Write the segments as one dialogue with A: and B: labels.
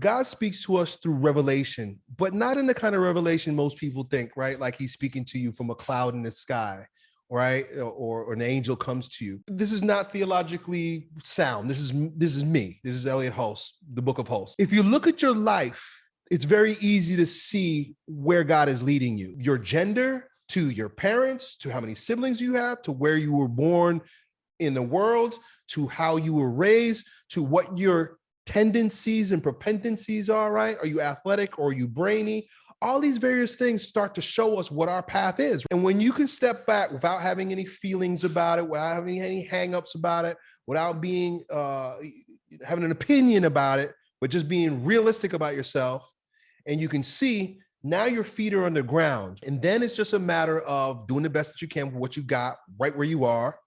A: God speaks to us through revelation, but not in the kind of revelation most people think, right? Like he's speaking to you from a cloud in the sky, right? Or, or an angel comes to you. This is not theologically sound. This is this is me. This is Elliott Hulse, the book of Hulse. If you look at your life, it's very easy to see where God is leading you. Your gender, to your parents, to how many siblings you have, to where you were born in the world, to how you were raised, to what your tendencies and propensities are, right? Are you athletic or are you brainy? All these various things start to show us what our path is. And when you can step back without having any feelings about it, without having any hangups about it, without being uh, having an opinion about it, but just being realistic about yourself, and you can see now your feet are on the ground. And then it's just a matter of doing the best that you can with what you got right where you are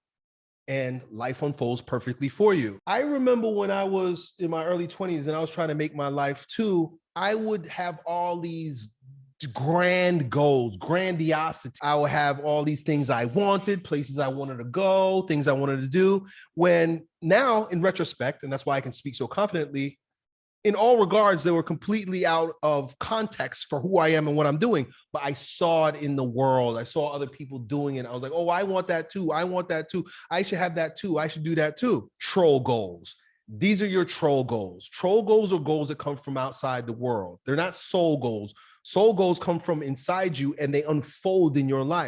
A: and life unfolds perfectly for you. I remember when I was in my early 20s and I was trying to make my life too, I would have all these grand goals, grandiosity. I would have all these things I wanted, places I wanted to go, things I wanted to do. When now, in retrospect, and that's why I can speak so confidently, in all regards, they were completely out of context for who I am and what I'm doing. But I saw it in the world. I saw other people doing it. I was like, oh, I want that too. I want that too. I should have that too. I should do that too. Troll goals. These are your troll goals. Troll goals are goals that come from outside the world. They're not soul goals. Soul goals come from inside you and they unfold in your life.